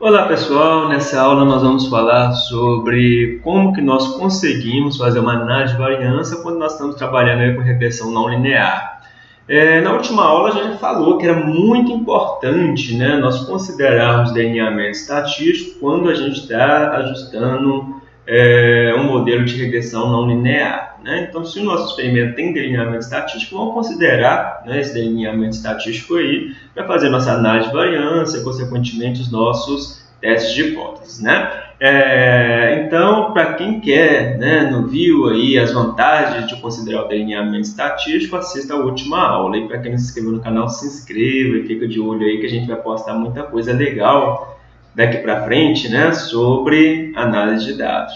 Olá pessoal, nessa aula nós vamos falar sobre como que nós conseguimos fazer uma análise de variância quando nós estamos trabalhando com regressão não linear. É, na última aula a gente falou que era muito importante né, nós considerarmos delineamento estatístico quando a gente está ajustando é, um modelo de regressão não linear. Né? Então, se o nosso experimento tem delineamento estatístico, vamos considerar né, esse delineamento estatístico aí para fazer nossa análise de variância, consequentemente os nossos testes de hipóteses. Né? É, então, para quem quer, né, não viu aí as vantagens de considerar o delineamento estatístico, assista a última aula. E para quem não se inscreveu no canal, se inscreva e fica de olho aí que a gente vai postar muita coisa legal daqui para frente né, sobre análise de dados.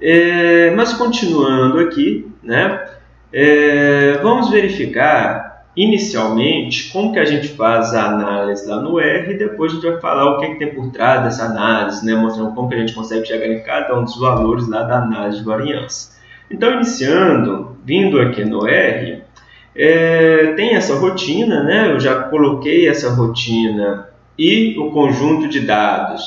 É, mas continuando aqui, né, é, vamos verificar inicialmente como que a gente faz a análise lá no R e depois a gente vai falar o que, que tem por trás dessa análise, né, mostrando como que a gente consegue chegar em cada um dos valores lá da análise de variância. Então, iniciando, vindo aqui no R, é, tem essa rotina, né? eu já coloquei essa rotina e o conjunto de dados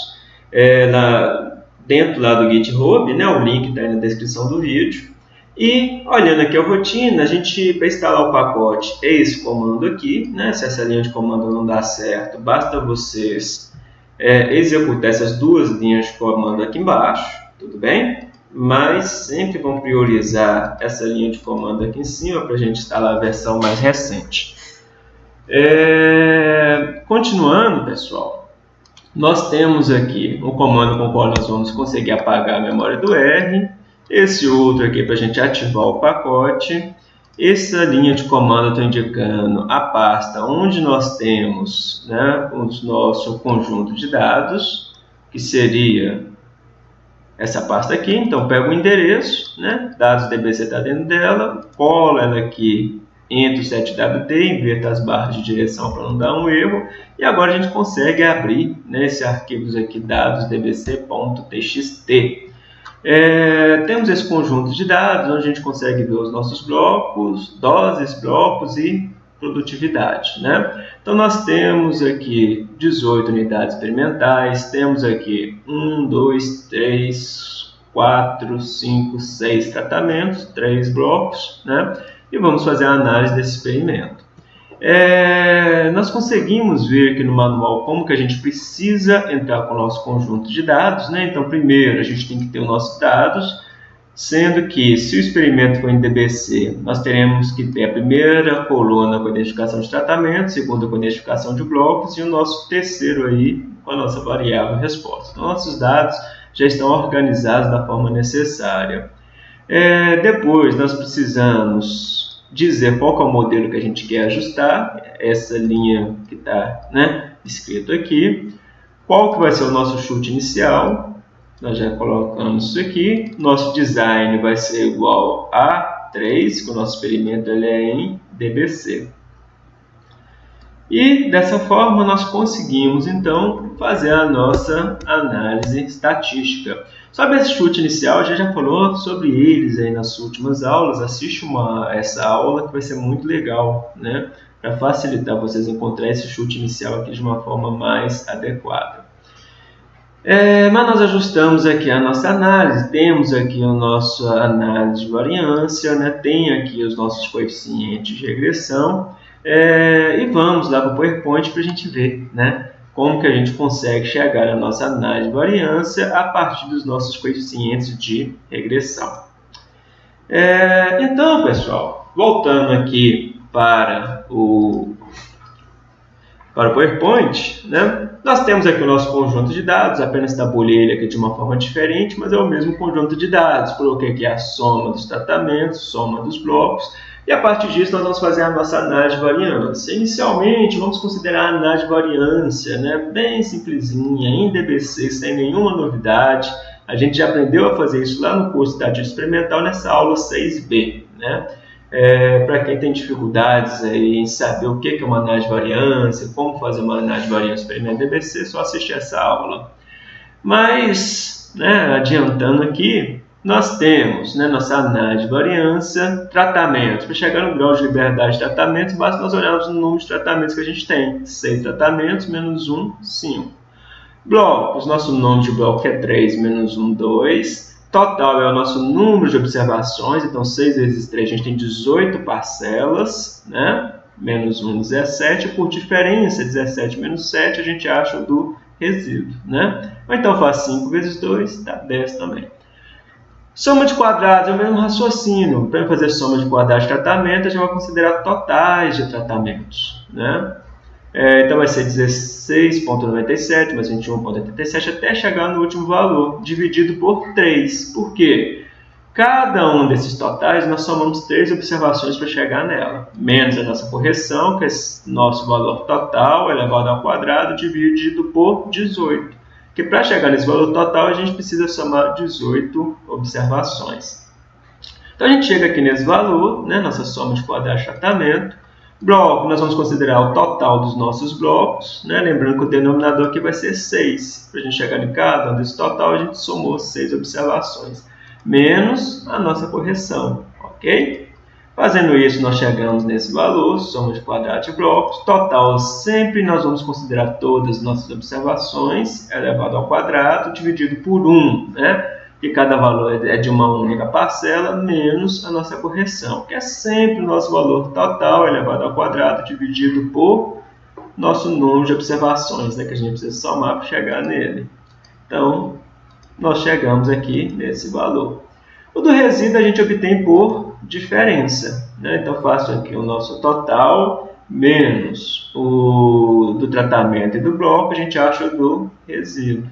é, na, dentro lá do GitHub, né, o link está na descrição do vídeo. E olhando aqui a rotina, a gente para instalar o pacote é esse comando aqui, né? Se essa linha de comando não dá certo, basta vocês é, executar essas duas linhas de comando aqui embaixo, tudo bem? Mas sempre vão priorizar essa linha de comando aqui em cima para a gente instalar a versão mais recente. É, continuando, pessoal, nós temos aqui um comando com o qual nós vamos conseguir apagar a memória do R, esse outro aqui para a gente ativar o pacote, essa linha de comando está indicando a pasta onde nós temos né, o nosso conjunto de dados, que seria essa pasta aqui. Então, pega o endereço, né, dados está dentro dela, cola ela aqui entre o 7WD, inverta as barras de direção para não dar um erro, e agora a gente consegue abrir né, esses arquivos aqui, dados dbc.txt. É, temos esse conjunto de dados, onde a gente consegue ver os nossos blocos, doses, blocos e produtividade. Né? Então, nós temos aqui 18 unidades experimentais, temos aqui 1, 2, 3, 4, 5, 6 tratamentos, 3 blocos, né? E vamos fazer a análise desse experimento. É, nós conseguimos ver aqui no manual como que a gente precisa entrar com o nosso conjunto de dados. Né? Então, primeiro, a gente tem que ter os nossos dados, sendo que, se o experimento for em DBC, nós teremos que ter a primeira coluna com a identificação de tratamento, segunda com a identificação de blocos e o nosso terceiro aí com a nossa variável resposta. Então, nossos dados já estão organizados da forma necessária. É, depois, nós precisamos dizer qual é o modelo que a gente quer ajustar, essa linha que está né, escrito aqui, qual que vai ser o nosso chute inicial, nós já colocamos isso aqui, nosso design vai ser igual a 3, que o nosso experimento ele é em DBC. E dessa forma nós conseguimos então fazer a nossa análise estatística. Sobre esse chute inicial, a gente já falou sobre eles aí nas últimas aulas. Assiste uma, essa aula que vai ser muito legal, né? Para facilitar vocês encontrar esse chute inicial aqui de uma forma mais adequada. É, mas nós ajustamos aqui a nossa análise, temos aqui a nossa análise de variância, né? tem aqui os nossos coeficientes de regressão, é, e vamos lá para o PowerPoint para a gente ver né, como que a gente consegue chegar à nossa análise de variância a partir dos nossos coeficientes de regressão. É, então, pessoal, voltando aqui para o, para o PowerPoint, né, nós temos aqui o nosso conjunto de dados, apenas tabulei ele aqui de uma forma diferente, mas é o mesmo conjunto de dados. Coloquei aqui a soma dos tratamentos, soma dos blocos, e a partir disso, nós vamos fazer a nossa análise de variância. Inicialmente, vamos considerar a análise de variância, né? bem simplesinha, em DBC, sem nenhuma novidade. A gente já aprendeu a fazer isso lá no curso de Estatística Experimental, nessa aula 6B. Né? É, Para quem tem dificuldades aí em saber o que é uma análise de variância, como fazer uma análise de variância experimental DBC, é só assistir essa aula. Mas, né, adiantando aqui, nós temos né, nossa análise de variância, tratamentos. Para chegar no grau de liberdade de tratamentos, basta nós olharmos o número de tratamentos que a gente tem. 6 tratamentos menos 1, 5. Blocos, nosso nome de bloco é 3 menos 1, 2. Total é o nosso número de observações, então 6 vezes 3 a gente tem 18 parcelas, né? menos 1, 17. Por diferença, 17 menos 7, a gente acha o do resíduo. Né? Ou então faz 5 vezes 2, dá 10 também. Soma de quadrados é o mesmo raciocínio. Para fazer soma de quadrados de tratamento, a gente vai considerar totais de tratamentos. Né? É, então vai ser 16,97 mais 21,87 até chegar no último valor, dividido por 3. Por quê? Cada um desses totais nós somamos três observações para chegar nela, menos a nossa correção, que é nosso valor total elevado ao quadrado, dividido por 18. Que para chegar nesse valor total a gente precisa somar 18 observações. Então a gente chega aqui nesse valor, né, nossa soma de quadrado de tratamento, Bloco, nós vamos considerar o total dos nossos blocos, né? lembrando que o denominador aqui vai ser 6. Para a gente chegar em cada um desse total, a gente somou 6 observações, menos a nossa correção, ok? Fazendo isso, nós chegamos nesse valor, soma de quadrado de blocos, total sempre nós vamos considerar todas as nossas observações, elevado ao quadrado, dividido por 1, né? que cada valor é de uma única parcela, menos a nossa correção, que é sempre o nosso valor total elevado ao quadrado dividido por nosso número de observações, né, que a gente precisa somar para chegar nele. Então, nós chegamos aqui nesse valor. O do resíduo a gente obtém por diferença. Né? Então, faço aqui o nosso total menos o do tratamento e do bloco, a gente acha do resíduo.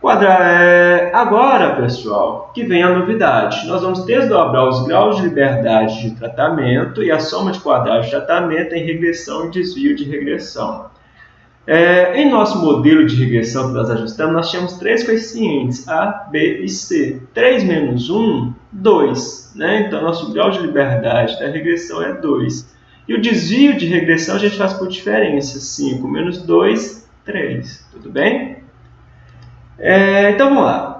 Quadra... É, agora, pessoal, que vem a novidade. Nós vamos desdobrar os graus de liberdade de tratamento e a soma de quadrados de tratamento em regressão e desvio de regressão. É, em nosso modelo de regressão que nós ajustamos, nós tínhamos três coeficientes, A, B e C. 3 menos 1, 2. Né? Então, nosso grau de liberdade da regressão é 2. E o desvio de regressão a gente faz por diferença. 5 menos 2, 3. Tudo bem? É, então vamos lá.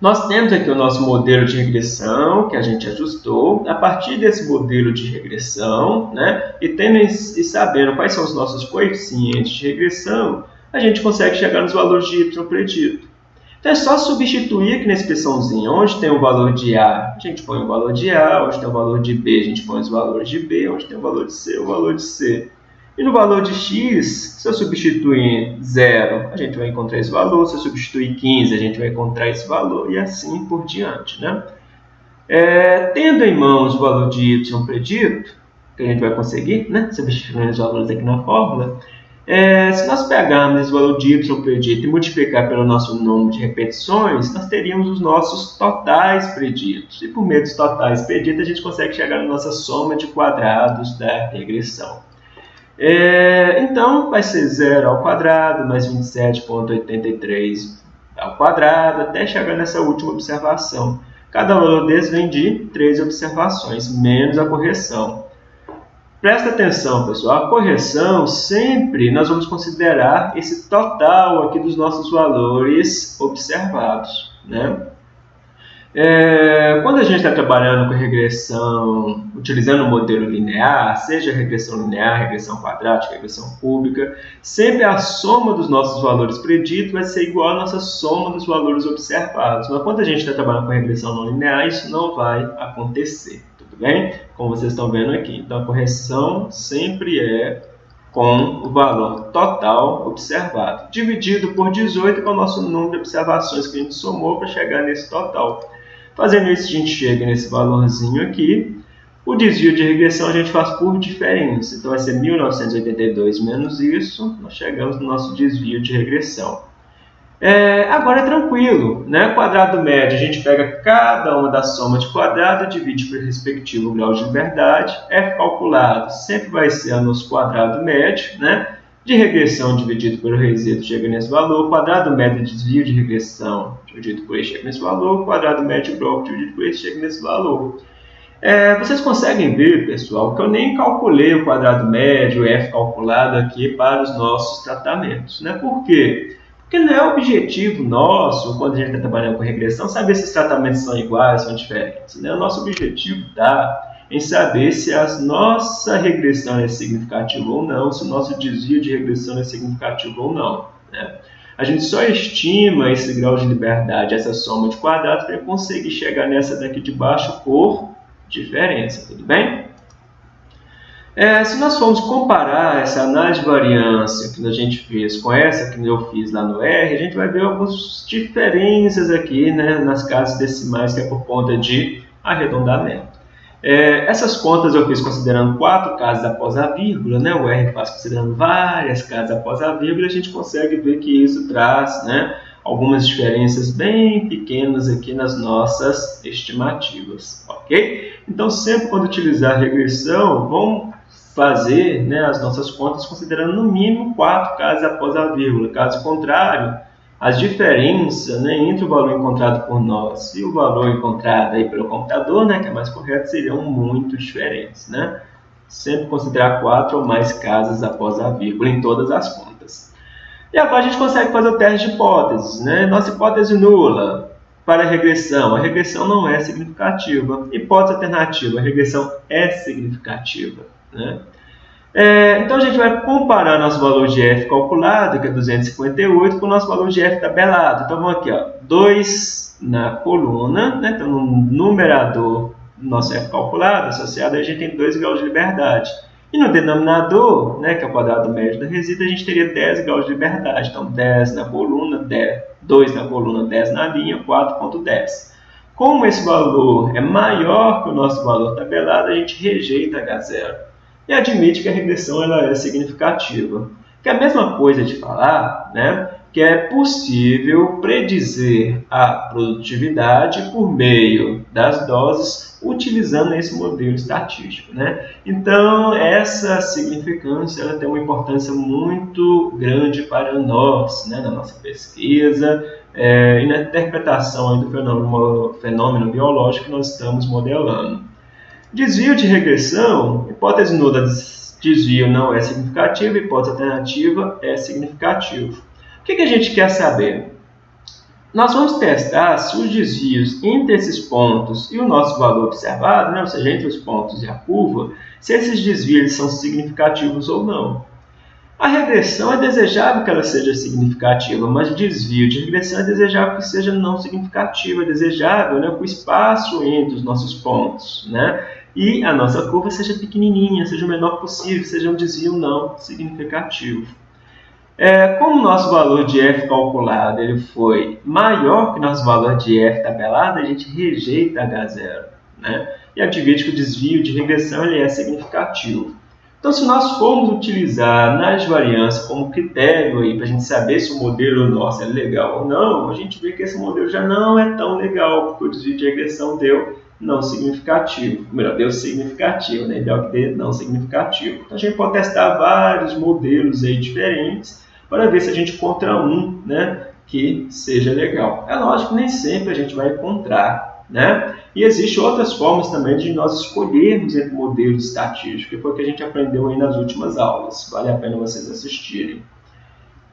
Nós temos aqui o nosso modelo de regressão que a gente ajustou. A partir desse modelo de regressão, né, e, tendo, e sabendo quais são os nossos coeficientes de regressão, a gente consegue chegar nos valores de y predito. Então é só substituir aqui na expressãozinha, onde tem o valor de A, a gente põe o valor de A, onde tem o valor de B, a gente põe os valores de B, onde tem o valor de C, o valor de C. E no valor de x, se eu substituir 0, a gente vai encontrar esse valor. Se eu substituir 15, a gente vai encontrar esse valor. E assim por diante. Né? É, tendo em mãos o valor de y predito, que a gente vai conseguir, né? substituindo os valores aqui na fórmula, é, se nós pegarmos esse valor de y predito e multiplicar pelo nosso número de repetições, nós teríamos os nossos totais preditos. E por meio dos totais preditos, a gente consegue chegar na nossa soma de quadrados da regressão. É, então, vai ser 0 ao quadrado, mais 27,83 ao quadrado, até chegar nessa última observação. Cada valor desse vem de 3 observações, menos a correção. Presta atenção, pessoal, a correção sempre nós vamos considerar esse total aqui dos nossos valores observados. Né? É, quando a gente está trabalhando com regressão, utilizando o modelo linear, seja regressão linear, regressão quadrática, regressão cúbica, sempre a soma dos nossos valores preditos vai ser igual à nossa soma dos valores observados. Mas quando a gente está trabalhando com regressão não linear, isso não vai acontecer, tudo bem? Como vocês estão vendo aqui. Então, a correção sempre é com o valor total observado, dividido por 18, que é o nosso número de observações que a gente somou para chegar nesse total. Fazendo isso, a gente chega nesse valorzinho aqui. O desvio de regressão a gente faz por diferença. Então, vai ser 1982 menos isso. Nós chegamos no nosso desvio de regressão. É, agora é tranquilo, né? Quadrado médio, a gente pega cada uma das somas de quadrado divide pelo respectivo grau de liberdade. F calculado sempre vai ser o nosso quadrado médio, né? De regressão dividido pelo resíduo chega nesse valor, quadrado médio de desvio de regressão dividido por esse chega nesse valor, quadrado médio de bloco dividido por esse chega nesse valor. É, vocês conseguem ver, pessoal, que eu nem calculei o quadrado médio, F calculado aqui para os nossos tratamentos. Né? Por quê? Porque não é objetivo nosso, quando a gente está trabalhando com regressão, saber se os tratamentos são iguais, são diferentes. Né? O nosso objetivo está em saber se a nossa regressão é significativa ou não, se o nosso desvio de regressão é significativo ou não. Né? A gente só estima esse grau de liberdade, essa soma de quadrados, para conseguir chegar nessa daqui de baixo por diferença, tudo bem? É, se nós formos comparar essa análise de variância que a gente fez com essa que eu fiz lá no R, a gente vai ver algumas diferenças aqui né, nas casas decimais, que é por conta de arredondamento. É, essas contas eu fiz considerando quatro casas após a vírgula, né? o R faz considerando várias casas após a vírgula, a gente consegue ver que isso traz né, algumas diferenças bem pequenas aqui nas nossas estimativas, ok? Então, sempre quando utilizar regressão, vamos fazer né, as nossas contas considerando no mínimo quatro casas após a vírgula. Caso contrário, as diferenças né, entre o valor encontrado por nós e o valor encontrado aí pelo computador, né, que é mais correto, seriam muito diferentes. Né? Sempre considerar quatro ou mais casas após a vírgula em todas as contas. E agora a gente consegue fazer o teste de hipóteses. Né? Nossa hipótese nula para a regressão. A regressão não é significativa. Hipótese alternativa. A regressão é significativa. Né? É, então a gente vai comparar nosso valor de f calculado, que é 258, com o nosso valor de f tabelado. Então vamos aqui, ó, 2 na coluna, né? então no numerador do nosso f calculado associado, a gente tem 2 graus de liberdade. E no denominador, né, que é o quadrado médio da resíduo, a gente teria 10 graus de liberdade. Então 10 na coluna, 10, 2 na coluna, 10 na linha, 4.10. Como esse valor é maior que o nosso valor tabelado, a gente rejeita H0 e admite que a regressão ela é significativa. Que é a mesma coisa de falar né, que é possível predizer a produtividade por meio das doses utilizando esse modelo estatístico. Né? Então, essa significância ela tem uma importância muito grande para nós, né, na nossa pesquisa é, e na interpretação do fenômeno, fenômeno biológico que nós estamos modelando. Desvio de regressão, hipótese nula desvio não é significativa, hipótese alternativa é significativo. O que, que a gente quer saber? Nós vamos testar se os desvios entre esses pontos e o nosso valor observado, né, ou seja, entre os pontos e a curva, se esses desvios são significativos ou não. A regressão é desejável que ela seja significativa, mas o desvio de regressão é desejável que seja não significativo, é desejável né, o espaço entre os nossos pontos né, e a nossa curva seja pequenininha, seja o menor possível, seja um desvio não significativo. É, como o nosso valor de f calculado ele foi maior que o nosso valor de f tabelado, a gente rejeita H0 né, e admite que o desvio de regressão ele é significativo. Então, se nós formos utilizar nas variâncias como critério para a gente saber se o modelo nosso é legal ou não, a gente vê que esse modelo já não é tão legal, porque o desvio de regressão deu não significativo. Melhor, deu significativo, né? Ideal que dê não significativo. Então, a gente pode testar vários modelos aí diferentes para ver se a gente encontra um né, que seja legal. É lógico nem sempre a gente vai encontrar né? E existem outras formas também de nós escolhermos entre modelos estatísticos, que foi o que a gente aprendeu aí nas últimas aulas. Vale a pena vocês assistirem.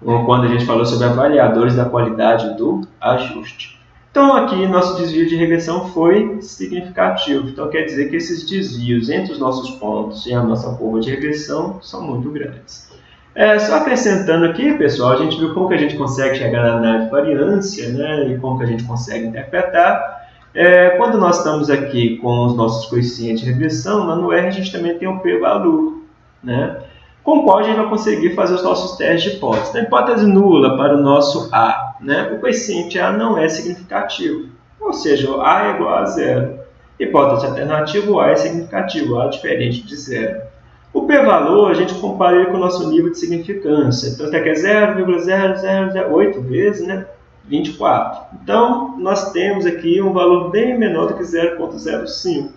Quando a gente falou sobre avaliadores da qualidade do ajuste. Então, aqui, nosso desvio de regressão foi significativo. Então, quer dizer que esses desvios entre os nossos pontos e a nossa curva de regressão são muito grandes. É, só acrescentando aqui, pessoal, a gente viu como que a gente consegue chegar na variância né, e como que a gente consegue interpretar. É, quando nós estamos aqui com os nossos coeficientes de regressão, lá no R a gente também tem o p-valor, né? com o qual a gente vai conseguir fazer os nossos testes de hipótese. Então, hipótese nula para o nosso A, né? o coeficiente A não é significativo, ou seja, A é igual a zero. Hipótese alternativa, o A é significativo, A é diferente de zero. O p-valor a gente compara ele com o nosso nível de significância. Então, isso aqui é 0,0008 vezes, né? 24. Então, nós temos aqui um valor bem menor do que 0,05.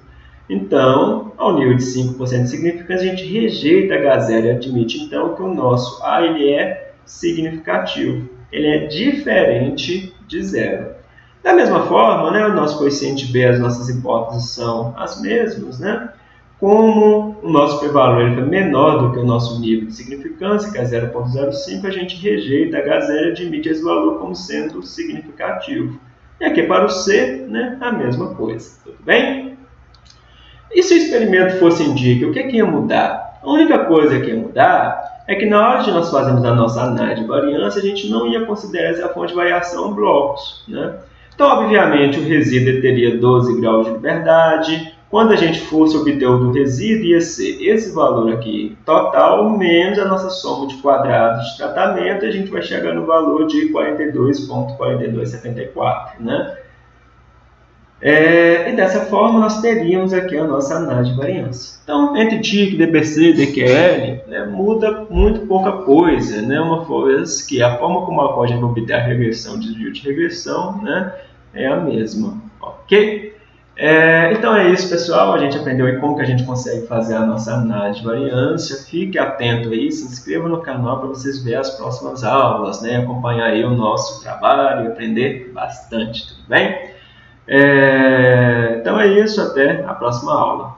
Então, ao nível de 5% de significância, a gente rejeita H0 e admite, então, que o nosso A ele é significativo. Ele é diferente de zero. Da mesma forma, né, o nosso coeficiente B, as nossas hipóteses são as mesmas, né? Como o nosso p-valor é menor do que o nosso nível de significância, que é 0.05, a gente rejeita H0 e admite esse valor como sendo significativo. E aqui para o C, né, a mesma coisa. Tudo bem? E se o experimento fosse em o que, é que ia mudar? A única coisa que ia mudar é que na hora de nós fazermos a nossa análise de variância, a gente não ia considerar essa fonte de variação blocos. Né? Então, obviamente, o resíduo teria 12 graus de liberdade. Quando a gente fosse obter o do resíduo, ia ser esse valor aqui total menos a nossa soma de quadrados de tratamento, a gente vai chegar no valor de 42,4274. Né? É, e dessa forma nós teríamos aqui a nossa análise de variância. Então, entre TIC, DBC DQL, né, muda muito pouca coisa. Né? Uma vez que a forma como a vai obter a regressão, desvio de regressão, né, é a mesma. Ok? É, então é isso, pessoal. A gente aprendeu aí como que a gente consegue fazer a nossa análise de variância. Fique atento aí, se inscreva no canal para vocês verem as próximas aulas, né? acompanhar aí o nosso trabalho e aprender bastante, tudo bem? É, então é isso, até a próxima aula.